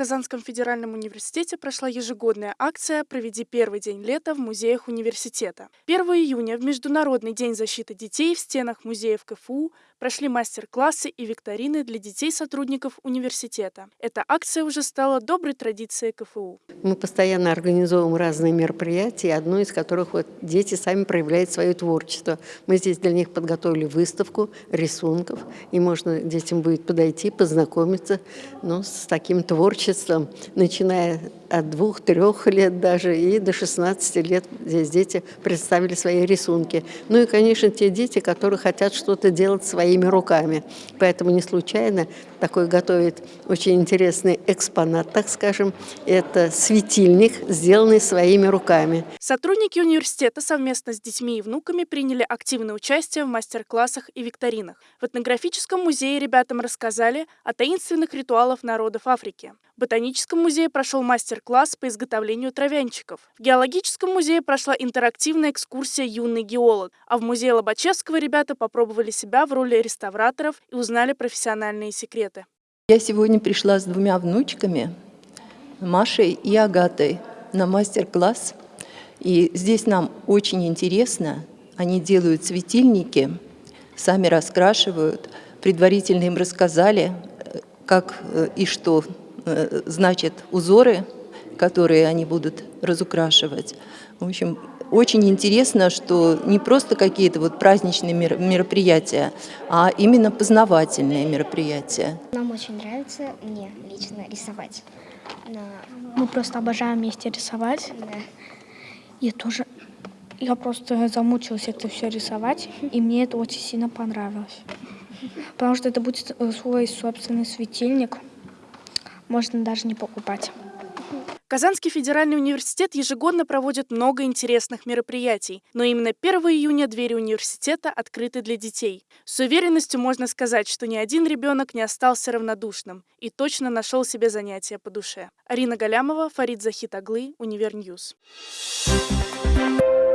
Казанском федеральном университете прошла ежегодная акция «Проведи первый день лета в музеях университета». 1 июня в Международный день защиты детей в стенах музеев КФУ прошли мастер-классы и викторины для детей-сотрудников университета. Эта акция уже стала доброй традицией КФУ. Мы постоянно организовываем разные мероприятия, одно из которых вот дети сами проявляют свое творчество. Мы здесь для них подготовили выставку рисунков, и можно детям будет подойти, познакомиться ну, с таким творчеством, начиная от двух-трех лет даже и до 16 лет здесь дети представили свои рисунки. Ну и, конечно, те дети, которые хотят что-то делать своими руками. Поэтому не случайно такой готовит очень интересный экспонат, так скажем. Это светильник, сделанный своими руками. Сотрудники университета совместно с детьми и внуками приняли активное участие в мастер-классах и викторинах. В этнографическом музее ребятам рассказали о таинственных ритуалах народов Африки. В Ботаническом музее прошел мастер-класс по изготовлению травянчиков. В Геологическом музее прошла интерактивная экскурсия «Юный геолог», а в музее Лобачевского ребята попробовали себя в роли реставраторов и узнали профессиональные секреты. Я сегодня пришла с двумя внучками, Машей и Агатой, на мастер-класс. И здесь нам очень интересно. Они делают светильники, сами раскрашивают. Предварительно им рассказали, э, как э, и что э, значат узоры, которые они будут разукрашивать. В общем, очень интересно, что не просто какие-то вот праздничные мероприятия, а именно познавательные мероприятия. Нам очень нравится, мне лично, рисовать. Но... Мы просто обожаем вместе рисовать. Да. Я тоже, я просто замучилась это все рисовать, и мне это очень сильно понравилось. Потому что это будет э, свой собственный светильник, можно даже не покупать. Казанский федеральный университет ежегодно проводит много интересных мероприятий, но именно 1 июня двери университета открыты для детей. С уверенностью можно сказать, что ни один ребенок не остался равнодушным и точно нашел себе занятие по душе. Арина Галямова, Фарид Захитаглы, Универ News. Thank